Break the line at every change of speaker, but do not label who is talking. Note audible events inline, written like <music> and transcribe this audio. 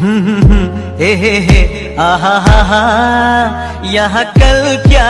<laughs> हे हे हे आहा हा हा यहाँ कल क्या